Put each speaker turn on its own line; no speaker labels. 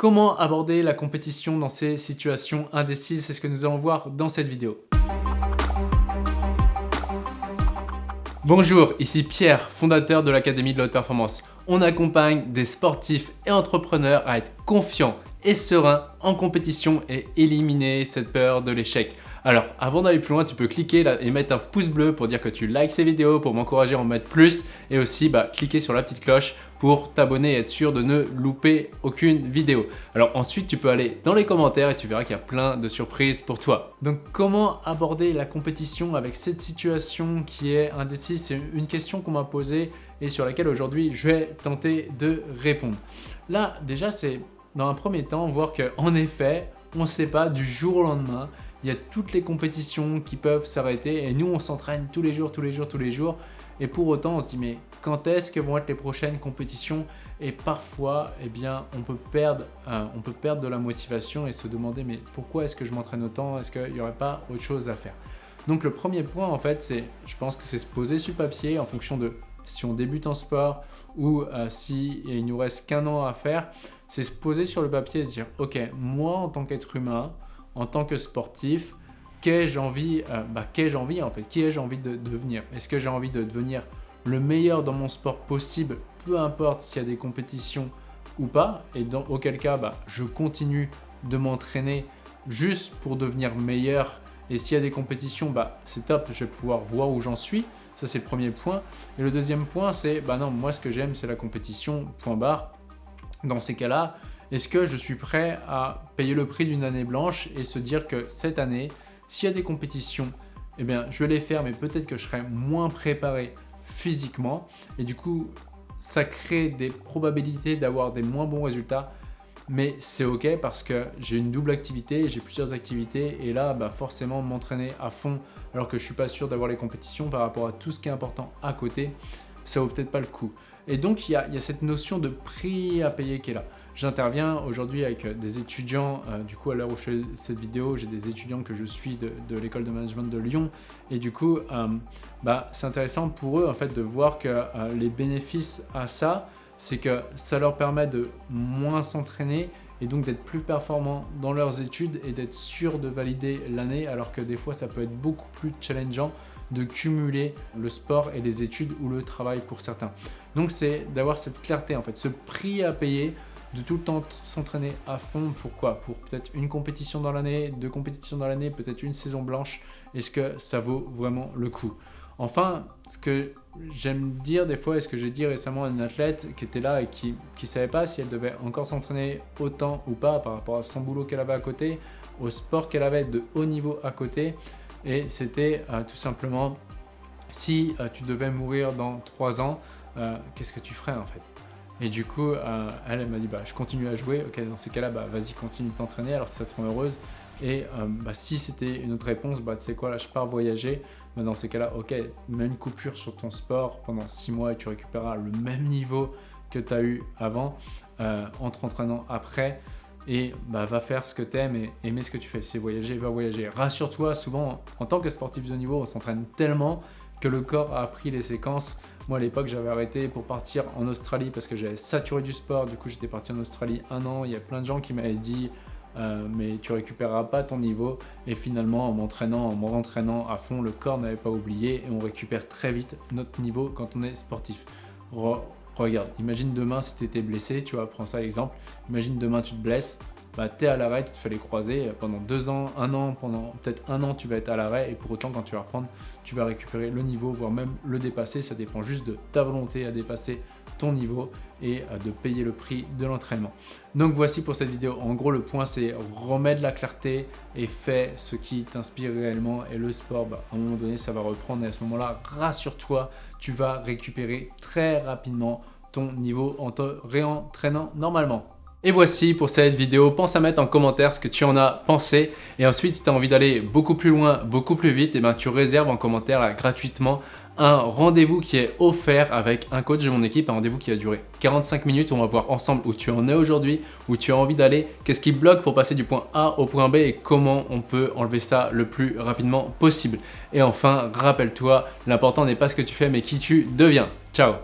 Comment aborder la compétition dans ces situations indécises C'est ce que nous allons voir dans cette vidéo. Bonjour, ici Pierre, fondateur de l'Académie de la Haute Performance. On accompagne des sportifs et entrepreneurs à être confiants et sereins en compétition et éliminer cette peur de l'échec. Alors, avant d'aller plus loin, tu peux cliquer là et mettre un pouce bleu pour dire que tu likes ces vidéos, pour m'encourager à en mettre plus et aussi bah, cliquer sur la petite cloche pour t'abonner et être sûr de ne louper aucune vidéo. Alors ensuite, tu peux aller dans les commentaires et tu verras qu'il y a plein de surprises pour toi. Donc, comment aborder la compétition avec cette situation qui est indécise? C'est une question qu'on m'a posée et sur laquelle aujourd'hui, je vais tenter de répondre. Là, déjà, c'est dans un premier temps voir qu'en effet, on ne sait pas du jour au lendemain. Il y a toutes les compétitions qui peuvent s'arrêter et nous on s'entraîne tous les jours, tous les jours, tous les jours. Et pour autant on se dit mais quand est-ce que vont être les prochaines compétitions? Et parfois eh bien on peut perdre euh, de la motivation et se demander mais pourquoi est-ce que je m'entraîne autant? Est-ce qu'il n'y aurait pas autre chose à faire? Donc le premier point en fait c'est je pense que c'est se poser sur papier en fonction de si on débute en sport ou euh, si il nous reste qu'un an à faire c'est se poser sur le papier et se dire ok moi en tant qu'être humain en tant que sportif, qu'ai-je envie, euh, bah, envie en fait Qui ai-je envie de, devenir? Est-ce que j'ai envie de devenir le meilleur dans mon sport possible, peu importe s'il y a des compétitions ou pas Et dans auquel cas, bah, je continue de m'entraîner juste pour devenir meilleur et s'il y a des compétitions, bah, c'est top, je vais pouvoir voir où j'en suis. Ça, c'est le premier point. Et le deuxième point, c'est, bah non, moi, ce que j'aime, c'est la compétition, point barre. Dans ces cas-là, est-ce que je suis prêt à payer le prix d'une année blanche et se dire que cette année, s'il y a des compétitions, eh bien, je vais les faire, mais peut-être que je serai moins préparé physiquement. Et du coup, ça crée des probabilités d'avoir des moins bons résultats. Mais c'est OK parce que j'ai une double activité, j'ai plusieurs activités. Et là, bah forcément, m'entraîner à fond alors que je ne suis pas sûr d'avoir les compétitions par rapport à tout ce qui est important à côté, ça vaut peut-être pas le coup. Et donc, il y, a, cette notion de prix à payer qui est là. J'interviens aujourd'hui avec euh, des étudiants, euh, du coup à l'heure où je fais cette vidéo, j'ai des étudiants que je suis de, l'école de management de Lyon et du coup euh, bah, c'est intéressant pour eux en fait de voir que les bénéfices à ça, c'est que ça leur permet de moins s'entraîner et donc d'être plus performants dans leurs études et d'être sûr de valider l'année alors que des fois ça peut être beaucoup plus challengeant de cumuler le sport et les études ou le travail pour certains. Donc c'est d'avoir cette clarté en fait, ce prix à payer de tout le temps s'entraîner à fond. Pourquoi? Pour peut-être une compétition dans l'année, deux compétitions dans l'année, peut-être une saison blanche. Est-ce que ça vaut vraiment le coup? Enfin, ce que j'aime dire des fois, et ce que j'ai dit récemment à une athlète qui était là et qui ne savait pas si elle devait encore s'entraîner autant ou pas par rapport à son boulot qu'elle avait à côté, au sport qu'elle avait de haut niveau à côté. Et c'était euh, tout simplement, si euh, tu devais mourir dans trois ans, euh, qu'est-ce que tu ferais en fait? Et du coup, elle, m'a dit, bah, je continue à jouer. Ok, dans ces cas-là, bah, vas-y, continue de t'entraîner. Alors, ça te rend heureuse. Et bah, si c'était une autre réponse, bah, tu sais quoi, là, je pars voyager. Dans ces cas-là, ok, mets une coupure sur ton sport pendant 6 mois et tu récupéreras le même niveau que tu as eu avant euh, en t'entraînant après. Et bah, va faire ce que tu aimes et aimer ce que tu fais. C'est voyager, va voyager. Rassure-toi, souvent, en tant que sportif de niveau, on s'entraîne tellement que le corps a appris les séquences moi, à l'époque, j'avais arrêté pour partir en Australie parce que j'avais saturé du sport. Du coup, j'étais parti en Australie un an. Il y a plein de gens qui m'avaient dit euh, mais tu récupéreras pas ton niveau. Et finalement, en m'entraînant, en me rentraînant à fond, le corps n'avait pas oublié et on récupère très vite notre niveau quand on est sportif. Regarde, imagine demain si tu étais blessé, tu vois, prends ça l'exemple. Imagine demain tu te blesses, bah, tu es à l'arrêt, tu te fais les croiser pendant deux ans, un an, pendant peut-être un an, tu vas être à l'arrêt et pour autant, quand tu vas reprendre, tu vas récupérer le niveau, voire même le dépasser. Ça dépend juste de ta volonté à dépasser ton niveau et euh, de payer le prix de l'entraînement. Donc voici pour cette vidéo. En gros, le point, c'est remettre la clarté et fais ce qui t'inspire réellement. Et le sport, bah, à un moment donné, ça va reprendre. Et à ce moment-là, rassure-toi, tu vas récupérer très rapidement ton niveau en te réentraînant normalement. Et voici pour cette vidéo, pense à mettre en commentaire ce que tu en as pensé et ensuite si tu as envie d'aller beaucoup plus loin, beaucoup plus vite, et eh ben, tu réserves en commentaire gratuitement un rendez-vous qui est offert avec un coach de mon équipe, un rendez-vous qui va durer 45 minutes. On va voir ensemble où tu en es aujourd'hui, où tu as envie d'aller, qu'est-ce qui bloque pour passer du point A au point B et comment on peut enlever ça le plus rapidement possible. Et enfin, rappelle-toi, l'important n'est pas ce que tu fais mais qui tu deviens. Ciao